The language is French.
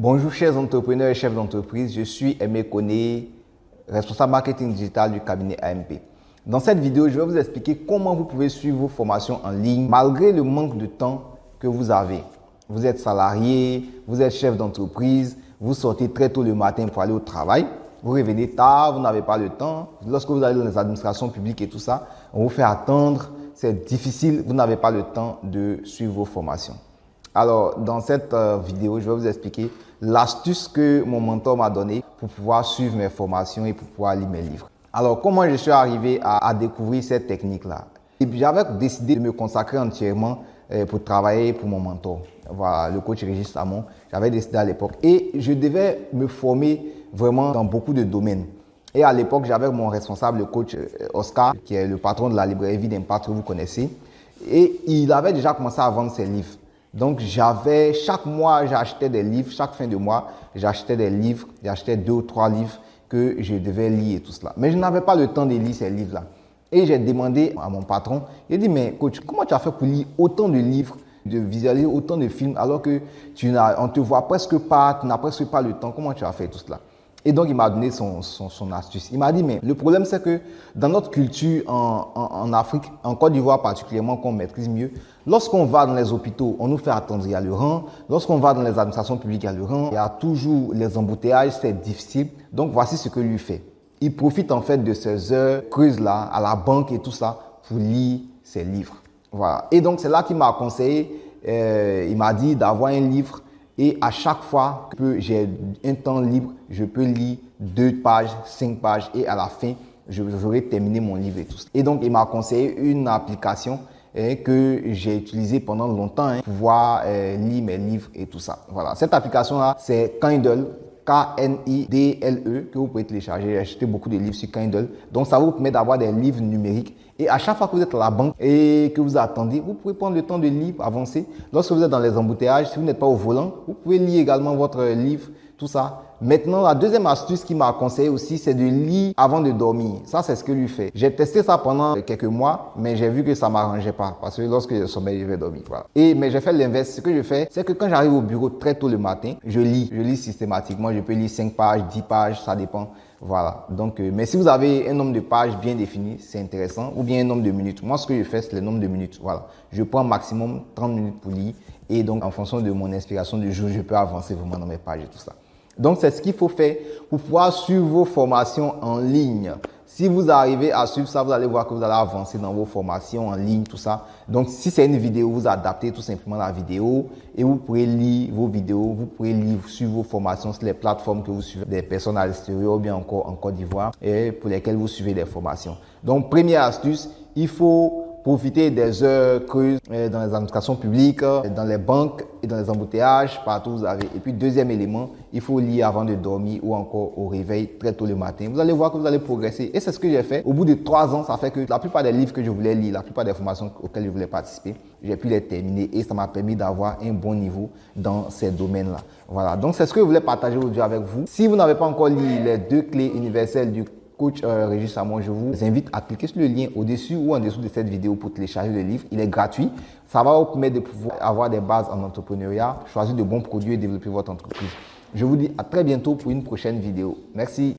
Bonjour chers entrepreneurs et chefs d'entreprise, je suis Aimé Koné, responsable marketing digital du cabinet AMP. Dans cette vidéo, je vais vous expliquer comment vous pouvez suivre vos formations en ligne malgré le manque de temps que vous avez. Vous êtes salarié, vous êtes chef d'entreprise, vous sortez très tôt le matin pour aller au travail, vous revenez tard, vous n'avez pas le temps. Lorsque vous allez dans les administrations publiques et tout ça, on vous fait attendre, c'est difficile, vous n'avez pas le temps de suivre vos formations. Alors, dans cette euh, vidéo, je vais vous expliquer l'astuce que mon mentor m'a donnée pour pouvoir suivre mes formations et pour pouvoir lire mes livres. Alors, comment je suis arrivé à, découvrir cette technique-là? J'avais décidé de me consacrer entièrement euh, pour travailler pour mon mentor. Voilà, le coach Régis Samon. J'avais décidé à l'époque. Et je devais me former vraiment dans beaucoup de domaines. Et à l'époque, j'avais mon responsable, le coach euh, Oscar, qui est le patron de la librairie Vie d'Impact que vous connaissez. Et il avait déjà commencé à vendre ses livres. Donc, j'avais, chaque mois, j'achetais des livres, chaque fin de mois, j'achetais des livres, j'achetais deux ou trois livres que je devais lire et tout cela. Mais je n'avais pas le temps de lire ces livres-là. Et j'ai demandé à mon patron, il a dit, mais coach, comment tu as fait pour lire autant de livres, de visualiser autant de films, alors que tu n'as, on te voit presque pas, tu n'as presque pas le temps, comment tu as fait tout cela? Et donc, il m'a donné son, son, astuce. Il m'a dit, mais le problème, c'est que dans notre culture en, en, Afrique, en Côte d'Ivoire particulièrement, qu'on maîtrise mieux, lorsqu'on va dans les hôpitaux, on nous fait attendre, il y a le rang. Lorsqu'on va dans les administrations publiques, il y a le rang. Il y a toujours les embouteillages, c'est difficile. Donc, voici ce que lui fait. Il profite en fait de ces heures creuses-là, à la banque et tout ça, pour lire ses livres. Voilà. Et donc, c'est là qu'il m'a conseillé, euh, il m'a dit d'avoir un livre et à chaque fois que j'ai un temps libre, je peux lire deux pages, cinq pages et à la fin, j'aurai terminé mon livre et tout ça. Et donc, il m'a conseillé une application hein, que j'ai utilisée pendant longtemps hein, pour pouvoir euh, lire mes livres et tout ça. Voilà, cette application-là, c'est Kindle. K-N-I-D-L-E que vous pouvez télécharger. J'ai acheté beaucoup de livres sur Kindle. Donc, ça vous permet d'avoir des livres numériques. Et à chaque fois que vous êtes à la banque et que vous attendez, vous pouvez prendre le temps de lire, avancer. Lorsque vous êtes dans les embouteillages, si vous n'êtes pas au volant, vous pouvez lire également votre livre tout ça. Maintenant, la deuxième astuce qu'il m'a conseillé aussi, c'est de lire avant de dormir. Ça, c'est ce que lui fait. J'ai testé ça pendant quelques mois, mais j'ai vu que ça m'arrangeait pas parce que lorsque je sommeille, je vais dormir. Et, mais j'ai fait l'inverse. Ce que je fais, c'est que quand j'arrive au bureau très tôt le matin, je lis. Je lis systématiquement. Je peux lire 5 pages, 10 pages, ça dépend. Voilà. Donc, euh, mais si vous avez un nombre de pages bien défini, c'est intéressant. Ou bien un nombre de minutes. Moi, ce que je fais, c'est le nombre de minutes. Voilà. Je prends maximum 30 minutes pour lire. Et donc, en fonction de mon inspiration du jour, je peux avancer vraiment dans mes pages et tout ça. Donc, c'est ce qu'il faut faire pour pouvoir suivre vos formations en ligne. Si vous arrivez à suivre ça, vous allez voir que vous allez avancer dans vos formations en ligne, tout ça. Donc, si c'est une vidéo, vous adaptez tout simplement la vidéo et vous pourrez lire vos vidéos, vous pourrez lire, suivre vos formations sur les plateformes que vous suivez, des personnes à l'extérieur ou bien encore en Côte d'Ivoire et pour lesquelles vous suivez des formations. Donc, première astuce, il faut profiter des heures creuses euh, dans les administrations publiques, euh, dans les banques et dans les embouteillages, partout vous avez. Et puis, deuxième élément, il faut lire avant de dormir ou encore au réveil très tôt le matin. Vous allez voir que vous allez progresser. Et c'est ce que j'ai fait. Au bout de trois ans, ça fait que la plupart des livres que je voulais lire, la plupart des formations auxquelles je voulais participer, j'ai pu les terminer et ça m'a permis d'avoir un bon niveau dans ces domaines-là. Voilà. Donc, c'est ce que je voulais partager aujourd'hui avec vous. Si vous n'avez pas encore lu les deux clés universelles du coach euh, Régis Samon, je vous invite à cliquer sur le lien au-dessus ou en dessous de cette vidéo pour télécharger le livre. Il est gratuit. Ça va vous permettre de pouvoir avoir des bases en entrepreneuriat, choisir de bons produits et développer votre entreprise. Je vous dis à très bientôt pour une prochaine vidéo. Merci.